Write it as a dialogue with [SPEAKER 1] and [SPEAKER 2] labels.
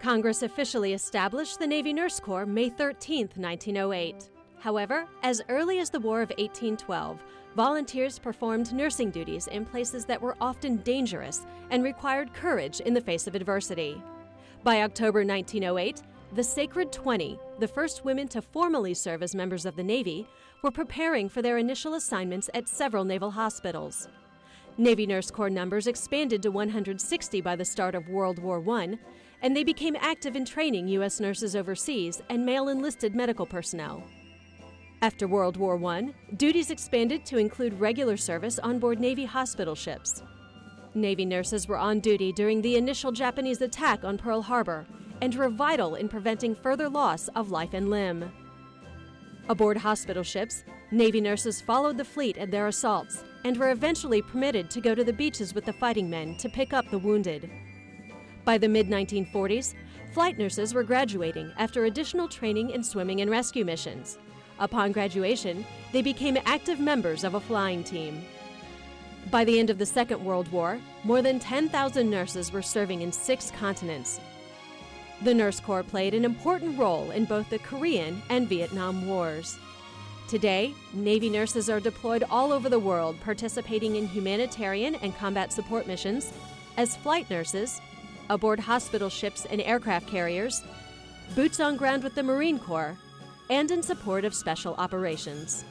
[SPEAKER 1] Congress officially established the Navy Nurse Corps May 13, 1908. However, as early as the War of 1812, volunteers performed nursing duties in places that were often dangerous and required courage in the face of adversity. By October 1908, the Sacred 20, the first women to formally serve as members of the Navy, were preparing for their initial assignments at several naval hospitals. Navy Nurse Corps numbers expanded to 160 by the start of World War I, and they became active in training U.S. nurses overseas and male enlisted medical personnel. After World War I, duties expanded to include regular service on board Navy hospital ships. Navy nurses were on duty during the initial Japanese attack on Pearl Harbor and were vital in preventing further loss of life and limb. Aboard hospital ships, Navy nurses followed the fleet at their assaults and were eventually permitted to go to the beaches with the fighting men to pick up the wounded. By the mid 1940s, flight nurses were graduating after additional training in swimming and rescue missions. Upon graduation, they became active members of a flying team. By the end of the Second World War, more than 10,000 nurses were serving in six continents, the Nurse Corps played an important role in both the Korean and Vietnam Wars. Today, Navy nurses are deployed all over the world participating in humanitarian and combat support missions, as flight nurses, aboard hospital ships and aircraft carriers, boots on ground with the Marine Corps, and in support of special operations.